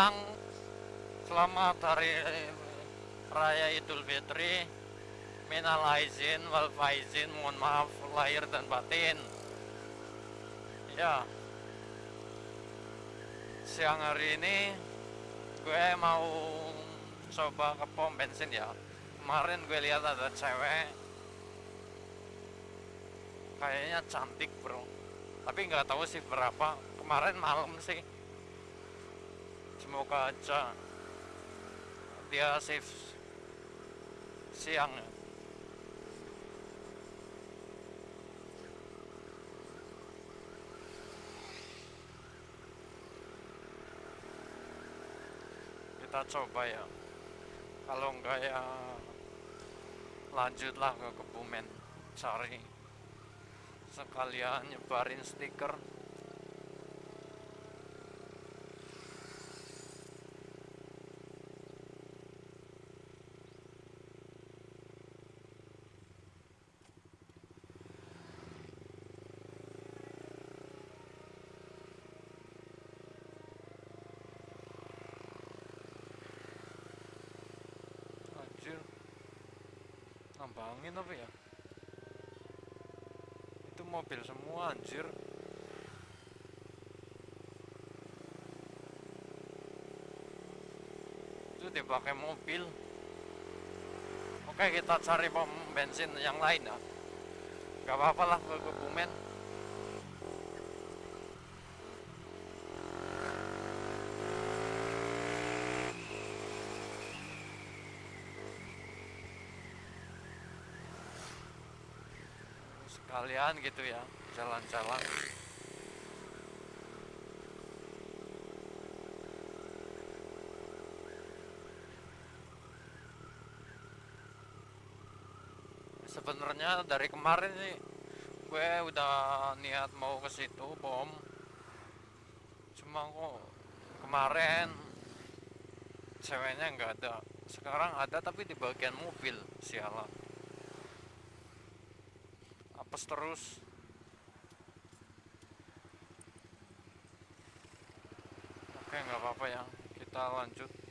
Siang Selamat hari Raya Idul Fitri. Minal aizin wal faizin Mohon maaf lahir dan batin. Ya. Siang hari ini Gue mau Coba ke pom bensin ya. Kemarin gue lihat ada cewek. Kayaknya cantik bro. Tapi nggak tahu sih berapa. Kemarin malam sih semoga aja. Dia safe siang. Kita coba ya. Kalau enggak ya lanjutlah ke Kebumen. Cari sekalian nyebarin stiker anjir nambangin apa ya? Itu mobil semua anjir. Itu dipakai mobil. Oke kita cari pom bensin yang lain ya. Gak apa-apa lah ke Kebumen sekalian gitu ya jalan-jalan. Sebenarnya dari kemarin sih gue udah niat mau ke situ bom. Cuma kok kemarin ceweknya nggak ada. Sekarang ada tapi di bagian mobil sialan apes terus. Oke nggak apa-apa ya kita lanjut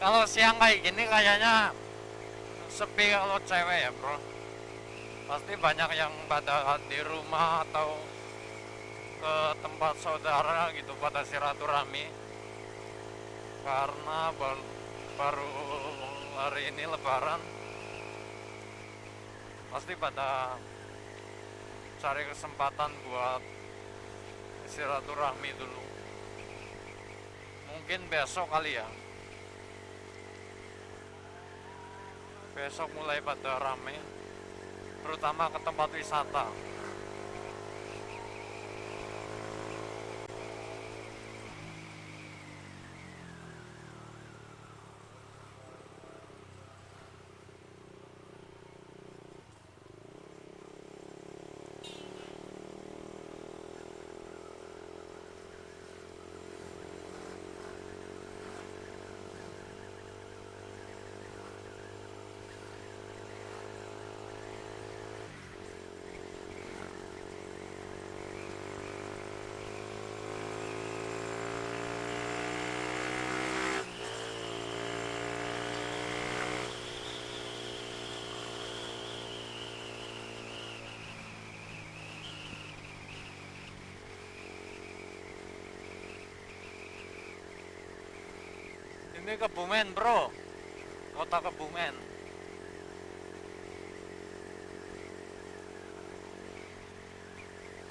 kalau siang kayak gini kayaknya sepi kalau cewek ya bro. Pasti banyak yang pada di rumah atau ke tempat saudara gitu pada silaturahmi. Karena baru, baru hari ini lebaran pasti pada cari kesempatan buat silaturahmi dulu. Mungkin besok kali ya besok mulai pada rame terutama ke tempat wisata Ini Kebumen, Bro. Kota Kebumen.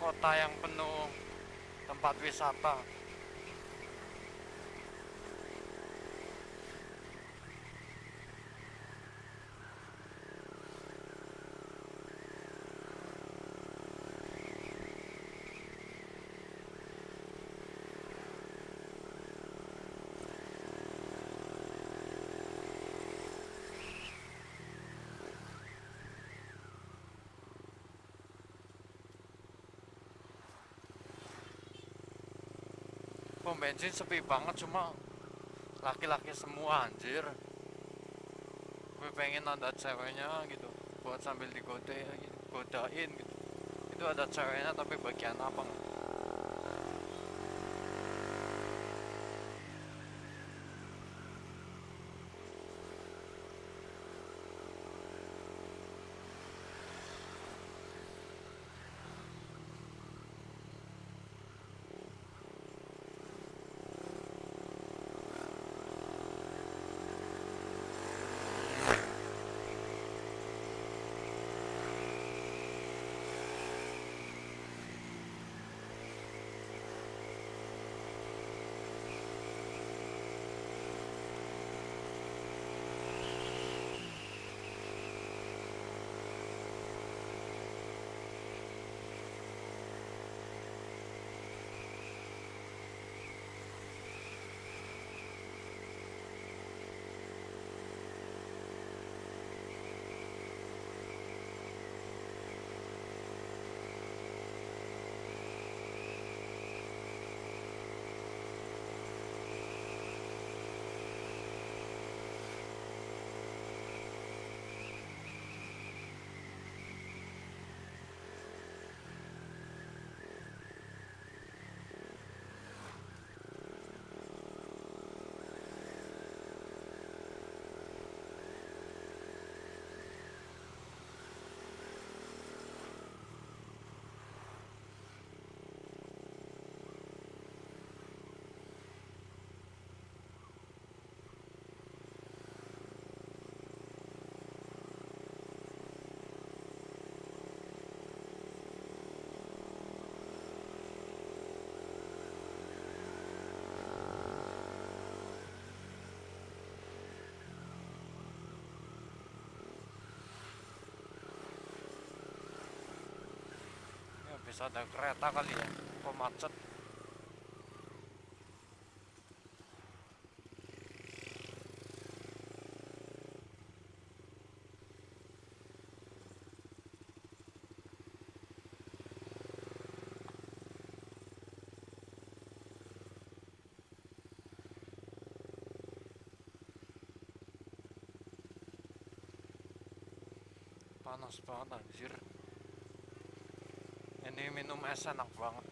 Kota yang penuh tempat wisata. Pom bensin sepi banget cuma laki-laki semua anjir. Gue pengen ada ceweknya gitu buat sambil digode gitu, godain gitu. Itu ada ceweknya tapi bagian apa bisa ada kereta kali ya. Kok macet? Panas banget minum es enak banget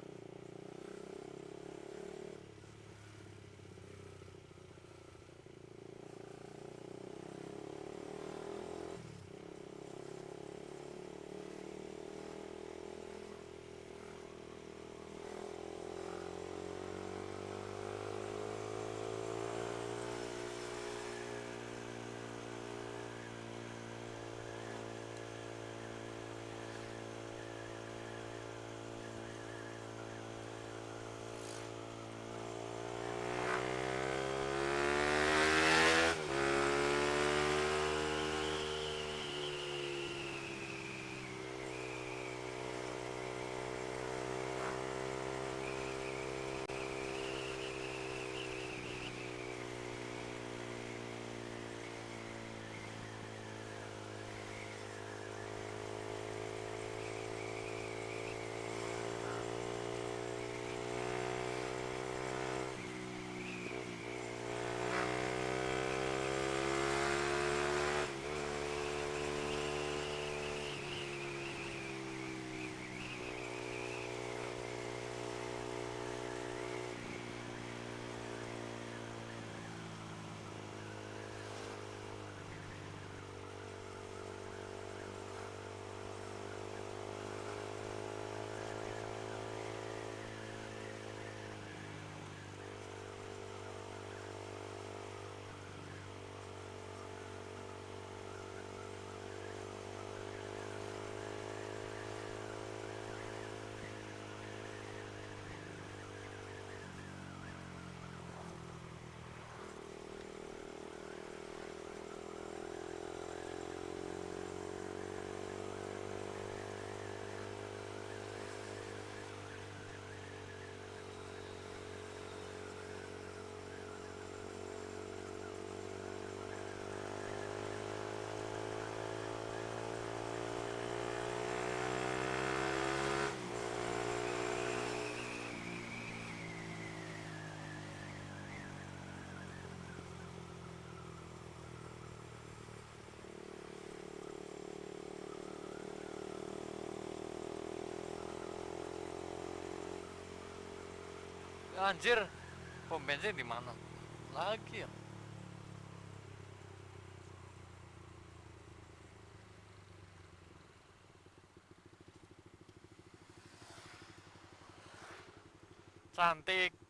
Anjir, pom bensin di mana? Lagi ya. Cantik.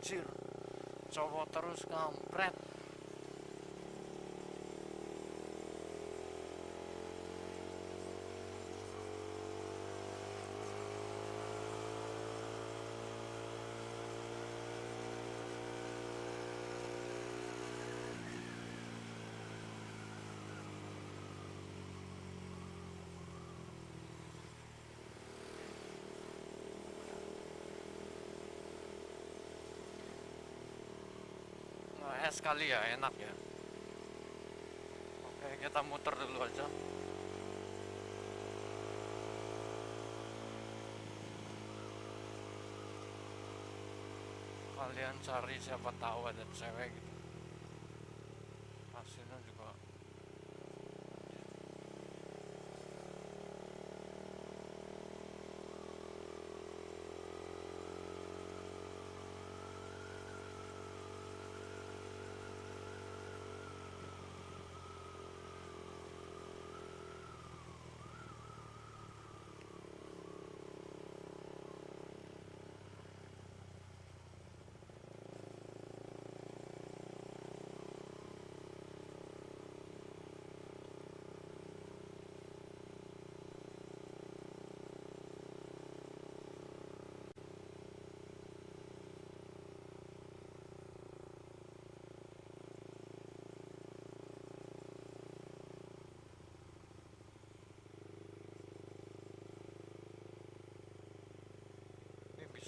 Anjir. Cowok terus kampret. Es kali ya enak ya. Oke kita muter dulu aja. Kalian cari siapa tahu ada cewek gitu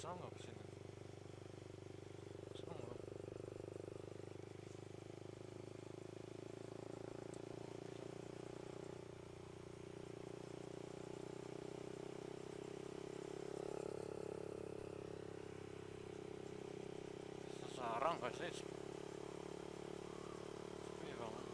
ini bisa nggak ke sini bisa nggak Sekarang nggak sih? Sepi banget.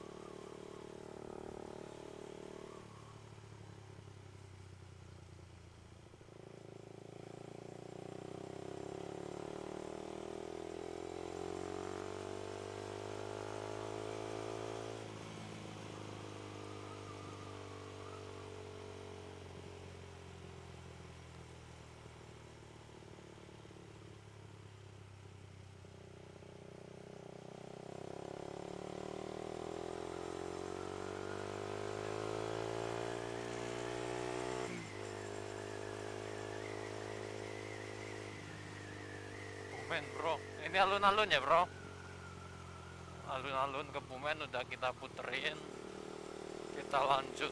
Bumen bro, ini alun-alun ya bro? Alun-alun ke Bumen udah kita puterin. Kita lanjut.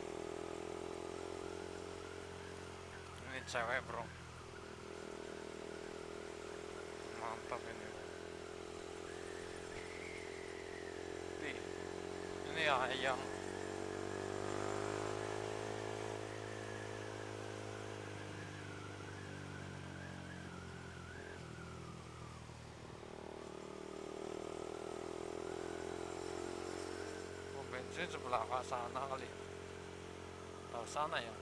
Ini cewek bro. Mantap ini. Nih, Ini ayam bensin sebelah sana kali. Tahu sana ya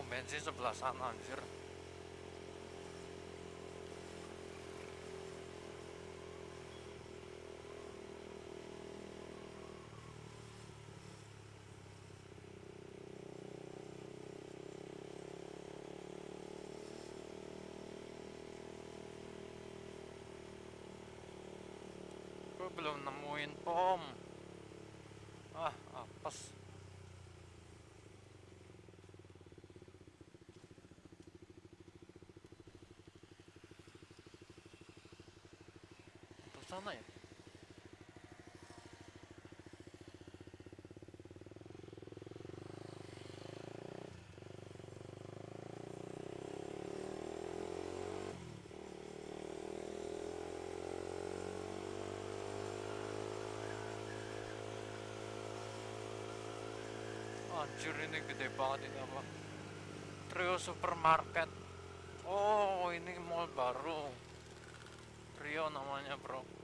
oh bensin sebelah sana anjir belum nemuin pom ah apes Ke sana ya. Anjir ini gede banget ini apa? Trio Supermarket. Oh ini mall baru. Trio namanya bro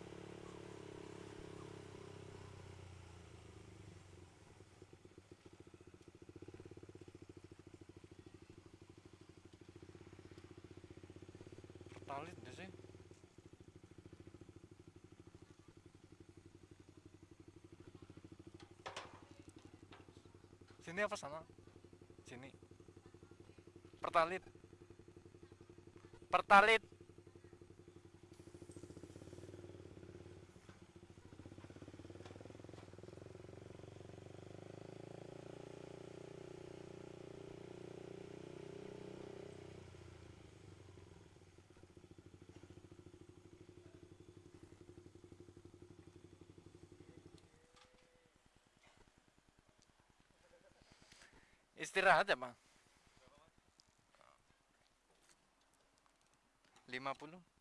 Pertalit di sih Sini apa sana? Sini. Pertalit. Pertalit. Istirahat ya, Bang? 50